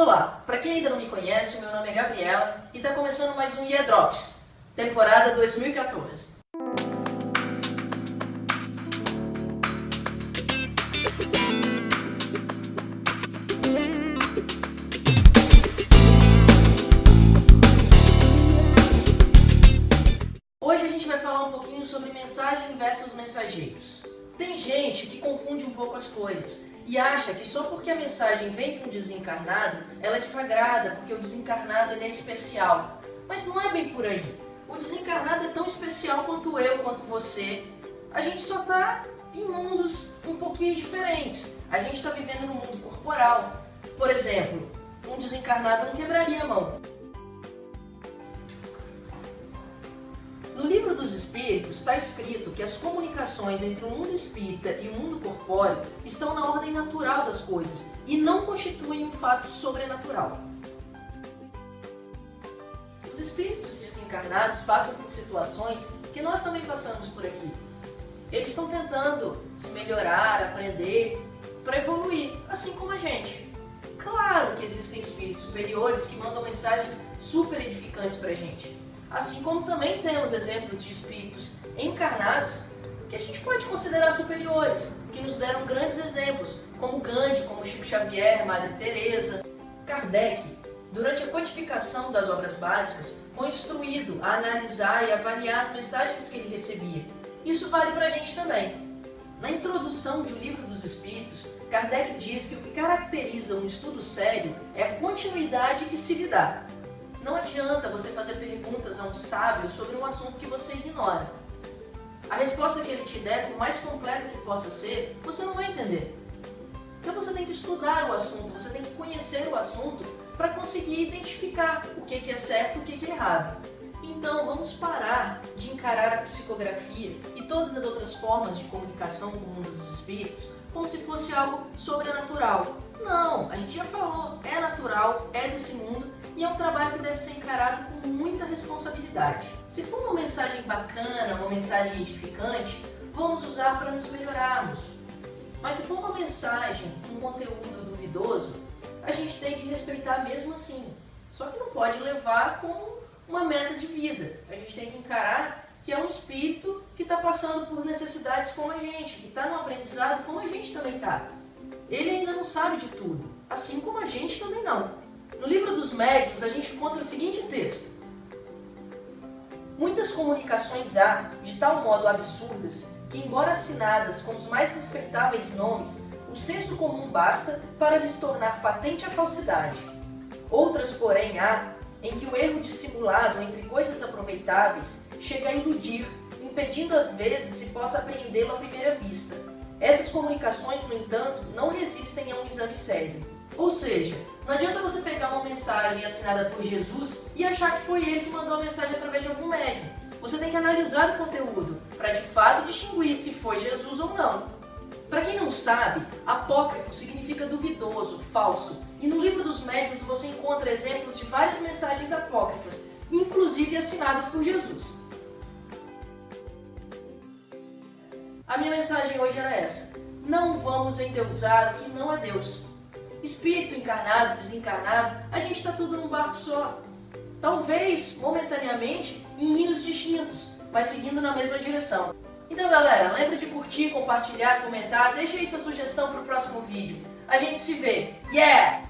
Olá, para quem ainda não me conhece, meu nome é Gabriela e está começando mais um Year Drops, temporada 2014. Hoje a gente vai falar um pouquinho sobre mensagem versus mensageiros. Tem gente que confunde um pouco as coisas e acha que só porque a mensagem vem para um desencarnado, ela é sagrada, porque o desencarnado ele é especial. Mas não é bem por aí. O desencarnado é tão especial quanto eu, quanto você. A gente só está em mundos um pouquinho diferentes. A gente está vivendo no mundo corporal. Por exemplo, um desencarnado não quebraria a mão. Livro dos Espíritos está escrito que as comunicações entre o mundo espírita e o mundo corpóreo estão na ordem natural das coisas e não constituem um fato sobrenatural. Os espíritos desencarnados passam por situações que nós também passamos por aqui. Eles estão tentando se melhorar, aprender, para evoluir, assim como a gente. Claro que existem espíritos superiores que mandam mensagens super edificantes para a gente. Assim como também temos exemplos de espíritos encarnados que a gente pode considerar superiores, que nos deram grandes exemplos, como Gandhi, como Chico Xavier, Madre Teresa, Kardec. Durante a codificação das obras básicas, foi instruído a analisar e avaliar as mensagens que ele recebia. Isso vale para a gente também. Na introdução de O Livro dos Espíritos, Kardec diz que o que caracteriza um estudo sério é a continuidade que se lhe dá. Não adianta você fazer perguntas a um sábio sobre um assunto que você ignora. A resposta que ele te der, por mais completa que possa ser, você não vai entender. Então você tem que estudar o assunto, você tem que conhecer o assunto para conseguir identificar o que é certo e o que é errado. Então vamos parar de encarar a psicografia e todas as outras formas de comunicação com o mundo dos espíritos como se fosse algo sobrenatural. Não, a gente já falou, é natural, é desse mundo e é um trabalho que deve ser encarado com muita responsabilidade. Se for uma mensagem bacana, uma mensagem edificante, vamos usar para nos melhorarmos. Mas se for uma mensagem com conteúdo duvidoso, a gente tem que respeitar mesmo assim. Só que não pode levar como uma meta de vida. A gente tem que encarar que é um espírito que está passando por necessidades como a gente, que está no aprendizado como a gente também está. Ele ainda não sabe de tudo, assim como a gente também não. No livro dos médiuns, a gente encontra o seguinte texto. Muitas comunicações há, de tal modo absurdas, que embora assinadas com os mais respeitáveis nomes, o senso comum basta para lhes tornar patente a falsidade. Outras, porém, há, em que o erro dissimulado entre coisas aproveitáveis chega a iludir, impedindo às vezes se possa apreendê-lo à primeira vista. Essas comunicações, no entanto, não resistem a um exame sério. Ou seja, não adianta você pegar uma mensagem assinada por Jesus e achar que foi ele que mandou a mensagem através de algum médium. Você tem que analisar o conteúdo para de fato distinguir se foi Jesus ou não. Para quem não sabe, apócrifo significa duvidoso, falso, e no livro dos médiuns você encontra exemplos de várias mensagens apócrifas, inclusive assinadas por Jesus. A minha mensagem hoje era essa. Não vamos endeusar o que não é Deus. Espírito encarnado, desencarnado, a gente está tudo num barco só. Talvez, momentaneamente, em rios distintos, mas seguindo na mesma direção. Então galera, lembre de curtir, compartilhar, comentar, deixe aí sua sugestão para o próximo vídeo. A gente se vê. Yeah!